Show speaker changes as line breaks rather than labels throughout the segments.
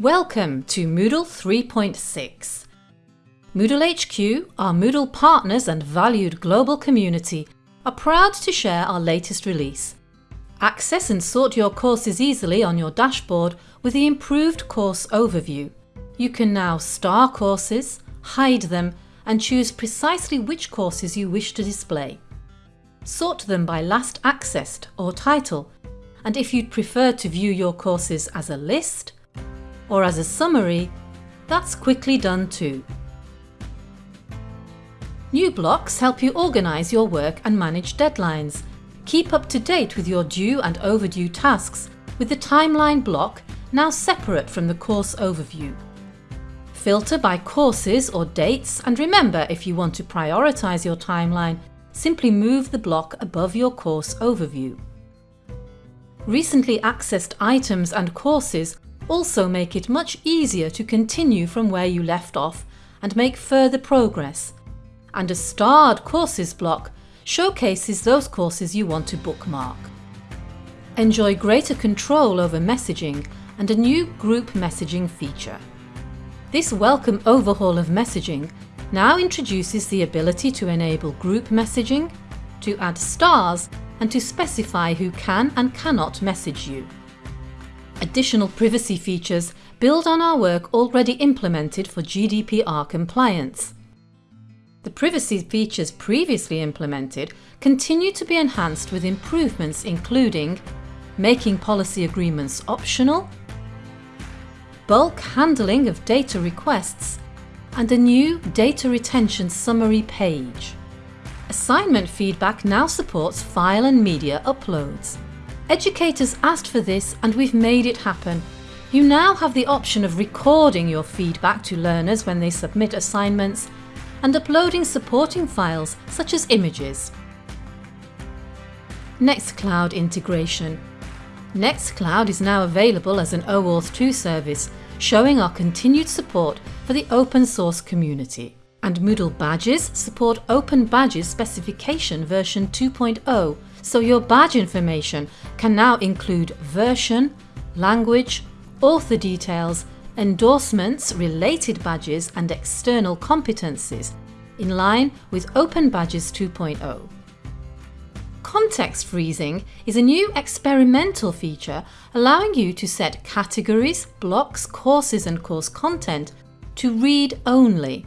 Welcome to Moodle 3.6. Moodle HQ, our Moodle partners and valued global community, are proud to share our latest release. Access and sort your courses easily on your dashboard with the improved course overview. You can now star courses, hide them and choose precisely which courses you wish to display. Sort them by last accessed or title and if you'd prefer to view your courses as a list, or as a summary, that's quickly done too. New blocks help you organise your work and manage deadlines. Keep up to date with your due and overdue tasks with the timeline block now separate from the course overview. Filter by courses or dates and remember if you want to prioritise your timeline, simply move the block above your course overview. Recently accessed items and courses also make it much easier to continue from where you left off and make further progress. And a starred courses block showcases those courses you want to bookmark. Enjoy greater control over messaging and a new group messaging feature. This welcome overhaul of messaging now introduces the ability to enable group messaging, to add stars and to specify who can and cannot message you. Additional privacy features build on our work already implemented for GDPR compliance. The privacy features previously implemented continue to be enhanced with improvements including making policy agreements optional, bulk handling of data requests and a new data retention summary page. Assignment feedback now supports file and media uploads. Educators asked for this and we've made it happen. You now have the option of recording your feedback to learners when they submit assignments and uploading supporting files such as images. Nextcloud integration. Nextcloud is now available as an OAuth 2 service, showing our continued support for the open source community and Moodle badges support Open Badges Specification version 2.0, so your badge information can now include version, language, author details, endorsements, related badges and external competencies, in line with Open Badges 2.0. Context freezing is a new experimental feature allowing you to set categories, blocks, courses and course content to read only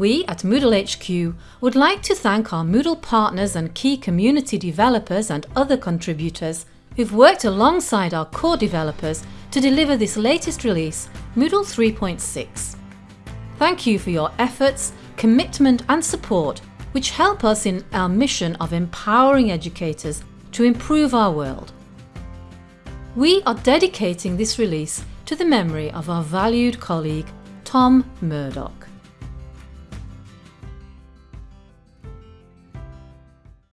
we at Moodle HQ would like to thank our Moodle partners and key community developers and other contributors who've worked alongside our core developers to deliver this latest release, Moodle 3.6. Thank you for your efforts, commitment and support which help us in our mission of empowering educators to improve our world. We are dedicating this release to the memory of our valued colleague Tom Murdoch.